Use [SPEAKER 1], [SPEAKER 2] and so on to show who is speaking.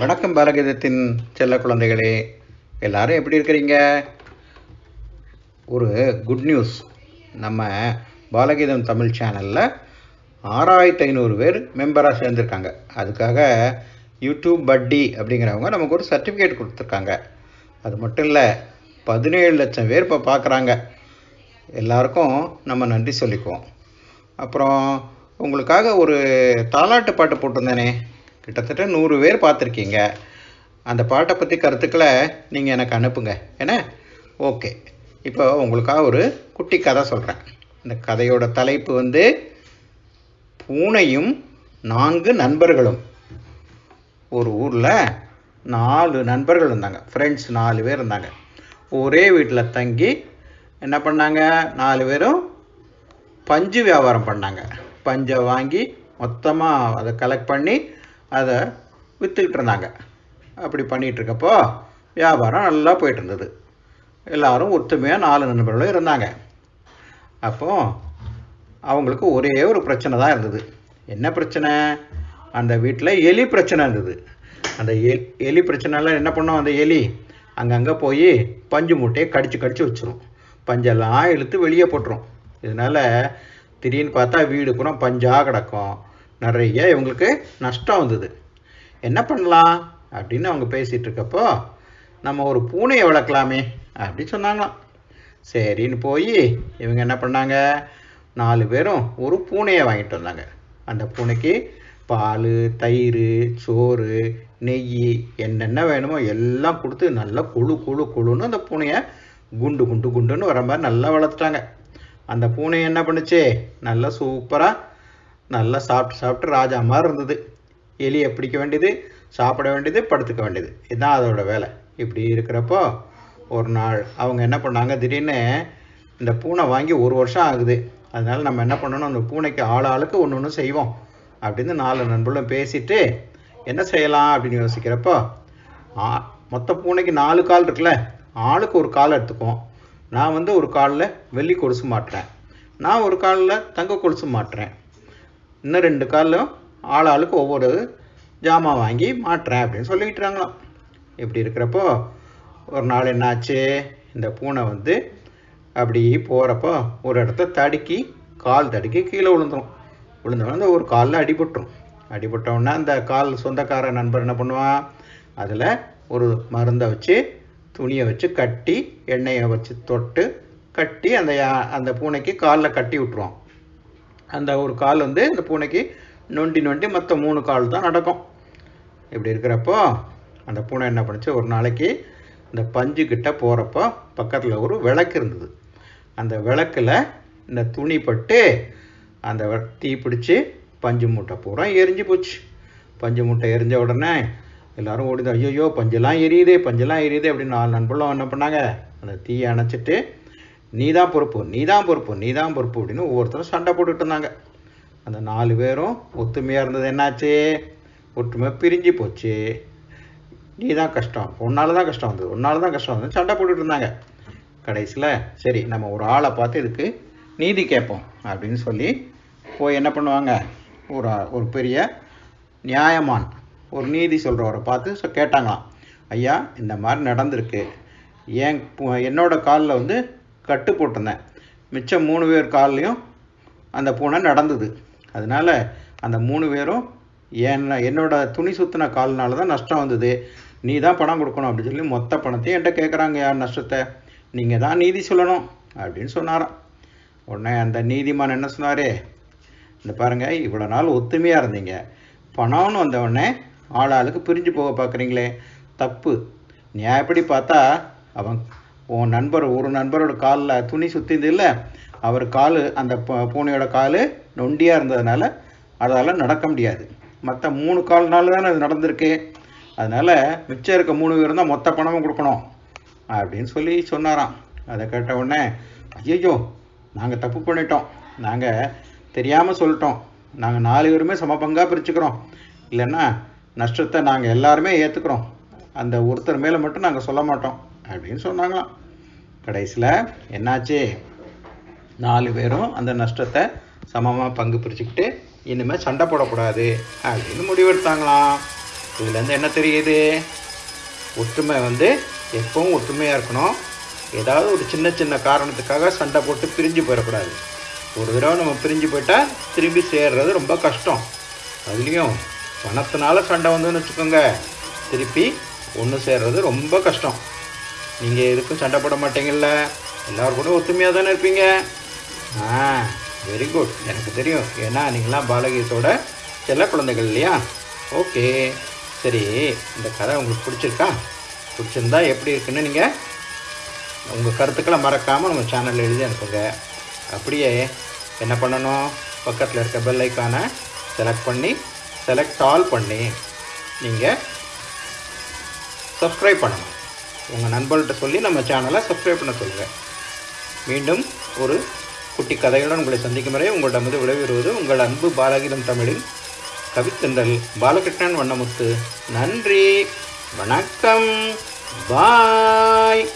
[SPEAKER 1] வணக்கம் பாலகீதத்தின் செல்ல குழந்தைகளே எல்லாரும் எப்படி இருக்கிறீங்க? ஒரு குட் நியூஸ் நம்ம பாலகீதம் தமிழ் சேனலில் ஆறாயிரத்தி ஐநூறு பேர் மெம்பராக சேர்ந்துருக்காங்க. அதுக்காக யூடியூப் பட்டி அப்படிங்கிறவங்க நமக்கு ஒரு சர்டிஃபிகேட் கொடுத்துருக்காங்க. அது மட்டும் இல்லை பதினேழு லட்சம் பேர் இப்போ பார்க்குறாங்க எல்லாருக்கும் நம்ம நன்றி சொல்லிக்குவோம். அப்புறம் உங்களுக்காக ஒரு தாலாட்டு பாட்டு போட்டிருந்தேனே கிட்டத்தட்ட நூறு பேர் பார்த்துருக்கீங்க. அந்த பாட்டை பற்றி கருத்துக்களை நீங்கள் எனக்கு அனுப்புங்க. என்ன? ஓகே. இப்போ உங்களுக்காக ஒரு குட்டி கதை சொல்கிறேன் இந்த கதையோட தலைப்பு வந்து பூனையும் நான்கு நண்பர்களும். ஒரு ஊரில் நாலு நண்பர்கள் இருந்தாங்க. ஃப்ரெண்ட்ஸ் நாலு பேர் இருந்தாங்க. ஒரே வீட்டில் தங்கி என்ன பண்ணாங்க? நாலு பேரும் பஞ்சு வியாபாரம் பண்ணாங்க. பஞ்சை வாங்கி மொத்தமாக அதை கலெக்ட் பண்ணி அதை விற்றுக்கிட்டு இருந்தாங்க அப்படி பண்ணிகிட்டு இருக்கப்போ வியாபாரம் நல்லா போயிட்டு இருந்தது எல்லாரும் ஒத்துமையாக நாலு நண்பர்களும் இருந்தாங்க. அப்போ அவங்களுக்கு ஒரே ஒரு பிரச்சனை தான் இருந்தது. என்ன பிரச்சனை? அந்த வீட்டில் எலி பிரச்சனை இருந்தது. அந்த எ எலி பிரச்சனைலாம் என்ன பண்ணோம்? அந்த எலி அங்கங்கே போய் பஞ்சு மூட்டையை கடிச்சு கடிச்சு வச்சிரும். பஞ்செல்லாம் இழுத்து வெளியே போட்டுரும். இதனால் திடீர்னு பார்த்தா வீடு பூரா பஞ்சாக கிடக்கும். நிறைய இவங்களுக்கு நஷ்டம் வந்தது. என்ன பண்ணலாம்? அப்படின்னு அவங்க பேசிகிட்டு இருக்கப்போ நம்ம ஒரு பூனையை வளர்க்கலாமே அப்படி சொன்னாங்களாம். சரின்னு போய் இவங்க என்ன பண்ணாங்க? நாலு பேரும் ஒரு பூனையை வாங்கிட்டு வந்தாங்க. அந்த பூனைக்கு பால் தயிர் சோறு நெய் என்னென்ன வேணுமோ எல்லாம் கொடுத்து நல்லா குழு குழு குழுன்னு அந்த பூனையை குண்டு குண்டு குண்டுன்னு வர மாதிரி நல்லா வளர்த்துட்டாங்க. அந்த பூனை என்ன பண்ணுச்சு? நல்லா சூப்பராக நல்லா சாப்பிட்டு சாப்பிட்டு ராஜா மாதிரி இருந்தது. எலியை பிடிக்க வேண்டியது சாப்பிட வேண்டியது படுத்துக்க வேண்டியது. இதுதான் அதோட வேலை. இப்படி இருக்கிறப்போ ஒரு நாள் அவங்க என்ன பண்ணாங்க? திடீர்னு இந்த பூனை வாங்கி ஒரு வருஷம் ஆகுது. அதனால் நம்ம என்ன பண்ணணும்? அந்த பூனைக்கு ஆள் ஆளுக்கு ஒன்று ஒன்று செய்வோம். அப்படின்னு நாலு நண்பர்களும் பேசிட்டு என்ன செய்யலாம் அப்படின்னு யோசிக்கிறப்போ ஆ- மொத்த பூனைக்கு நாலு கால் இருக்குல்ல? ஆளுக்கு ஒரு கால் எடுத்துக்குவோம். நான் வந்து ஒரு காலில் வெள்ளி கொலுசு மாட்டுறேன். நான் ஒரு காலில் தங்க கொலுசு மாட்டுறேன். இன்னும் ரெண்டு காலிலும் ஆள் ஆளுக்கு ஒவ்வொரு ஜாமான் வாங்கி மாட்டுறேன் அப்படின்னு சொல்லிக்கிட்டுறாங்களாம் இப்படி இருக்கிறப்போ ஒரு நாள் என்னாச்சு? இந்த பூனை வந்து அப்படி போகிறப்போ ஒரு இடத்த தடுக்கி கால் தடுக்கி கீழே விழுந்துரும். விழுந்தோடனே ஒரு காலில் அடிபட்டுரும். அடிபட்டவுடனே அந்த கால் சொந்தக்கார நண்பர் என்ன பண்ணுவான்? அதில் ஒரு மருந்தை வச்சு துணியை வச்சு கட்டி எண்ணெயை வச்சு தொட்டு கட்டி அந்த யா- அந்த பூனைக்கு காலில் கட்டி விட்டுருவான். அந்த ஒரு கால் வந்து இந்த பூனைக்கு நொண்டி நொண்டி மற்ற மூணு கால் தான் நடக்கும். இப்படி இருக்கிறப்போ அந்த பூனை என்ன பண்ணுச்சு? ஒரு நாளைக்கு இந்த பஞ்சு கிட்ட போகிறப்போ பக்கத்தில் ஒரு விளக்கு இருந்தது. அந்த விளக்கில் இந்த துணி பட்டு அந்த தீ பிடிச்சி பஞ்சு மூட்டை பூரா எரிஞ்சு போச்சு. பஞ்சு மூட்டை எரிஞ்ச உடனே எல்லாரும் ஓடிதான் ஐயோ பஞ்செல்லாம் எரியுதே பஞ்செல்லாம் எரியுது அப்படின்னு நாலு நண்பர்களும் என்ன பண்ணாங்க? அந்த தீயை அணைச்சிட்டு நீ தான் பொறுப்பு நீ தான் பொறுப்பு நீ தான் பொறுப்பு அப்படின்னு ஒவ்வொருத்தரும் சண்டை போட்டுட்டு இருந்தாங்க. அந்த நாலு பேரும் ஒத்துமையாக இருந்தது என்னாச்சு? ஒற்றுமை பிரிஞ்சு போச்சு. நீ தான் கஷ்டம் உன்னால தான் கஷ்டம் வந்தது உன்னால தான் கஷ்டம் வந்தது சண்டை போட்டுட்டு இருந்தாங்க. கடைசியில் சரி நம்ம ஒரு ஆளை பார்த்து இதுக்கு நீதி கேட்போம் அப்படின்னு சொல்லி போய் என்ன பண்ணுவாங்க? ஒரு ஒரு பெரிய நியாயமான் ஒரு நீதி சொல்கிறவரை பார்த்து கேட்டாங்களாம். ஐயா இந்த மாதிரி நடந்திருக்கு. ஏன் என்னோட காலில் வந்து கட்டு போட்டிருந்தேன் மிச்சம் மூணு பேர் கால்லையும் அந்த பூனை நடந்தது. அதனால அந்த மூணு பேரும் என்ன என்னோட துணி சுத்தின கால்னால தான் நஷ்டம் வந்தது. நீ தான் பணம் கொடுக்கணும் அப்படின்னு சொல்லி மொத்த பணத்தையும் என்கிட்ட கேட்குறாங்க யார் நஷ்டத்தை? நீங்கள் தான் நீதி சொல்லணும் அப்படின்னு சொன்னாராம். உடனே அந்த நீதிமான் என்ன சொன்னார்? இந்த பாருங்க இவ்வளோ நாள் ஒத்துமையாக இருந்தீங்க. பணம்னு வந்தவுடனே ஆள் ஆளுக்கு பிரிஞ்சு போக பார்க்குறீங்களே தப்பு. நியாயப்படி பார்த்தா அவன் உன் நண்பர் ஒரு நண்பரோட காலில் துணி சுற்றிது இல்லை அவர் கால் அந்த பூனையோட கால் நொண்டியாக இருந்ததுனால அதால் நடக்க முடியாது. மற்ற மூணு கால்னால தானே அது நடந்திருக்கு. அதனால் மிச்சம் இருக்க மூணு பேர் தான் மொத்த பணமும் கொடுக்கணும் அப்படின்னு சொல்லி சொன்னாராம். அதை கேட்ட உடனே ஐயோ நாங்கள் தப்பு பண்ணிட்டோம். நாங்கள் தெரியாமல் சொல்லிட்டோம். நாங்கள் நாலு பேருமே சமபங்காக பிரிச்சுக்கிறோம். இல்லைன்னா நஷ்டத்தை நாங்கள் எல்லாருமே ஏற்றுக்கிறோம் அந்த ஒருத்தர் மேலே மட்டும் நாங்கள் சொல்ல மாட்டோம் அப்படின்னு சொன்னாங்களாம். கடைசியில் என்னாச்சு? நாலு பேரும் அந்த நஷ்டத்தை சமமாக பங்கு பிரிச்சுக்கிட்டு இனிமேல் சண்டை போடக்கூடாது அப்படின்னு முடிவெடுத்தாங்களாம். இதுலேருந்து என்ன தெரியுது? ஒற்றுமை வந்து எப்பவும் ஒற்றுமையாக இருக்கணும். ஏதாவது ஒரு சின்ன சின்ன காரணத்துக்காக சண்டை போட்டு பிரிஞ்சு போயிடக்கூடாது. ஒரு தடவை நம்ம பிரிஞ்சு போயிட்டால் திரும்பி சேர்றது ரொம்ப கஷ்டம். அதுலேயும் பணத்தினால சண்டை வந்துன்னு வச்சுக்கோங்க. திருப்பி ஒன்று சேர்றது ரொம்ப கஷ்டம். நீங்கள் எதுக்கும் சண்டை போட மாட்டீங்கல்ல? எல்லோரும் கூட ஒத்துமையாக தானே இருப்பீங்க? ஆ வெரி குட் எனக்கு தெரியும். ஏன்னா நீங்களாம் பாலகீதத்தோட செல்ல குழந்தைகள் இல்லையா? ஓகே. சரி இந்த கதை உங்களுக்கு பிடிச்சிருக்கா? பிடிச்சிருந்தா எப்படி இருக்குன்னு நீங்கள் உங்கள் கருத்துக்களை மறக்காமல் நம்ம சேனலில் எழுதி அனுப்புங்க. அப்படியே என்ன பண்ணணும்? பக்கத்தில் இருக்க பெல் ஐக்கானை செலக்ட் பண்ணி செலக்ட் ஆல் பண்ணி நீங்கள் சப்ஸ்கிரைப் பண்ணணும். உங்கள் நண்பர்கள்ட்ட சொல்லி நம்ம சேனலை சப்ஸ்கிரைப் பண்ண சொல்கிறேன் மீண்டும் ஒரு குட்டி கதையுடன் உங்களை சந்திக்கும் வரை மது விளைவிடுவது உங்கள் அன்பு பாலகீதம் தமிழின் கவித்தென்றல் பாலகிருஷ்ணன் வண்ணமுத்து. நன்றி. வணக்கம். பாய்.